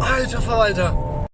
Alter Verwalter!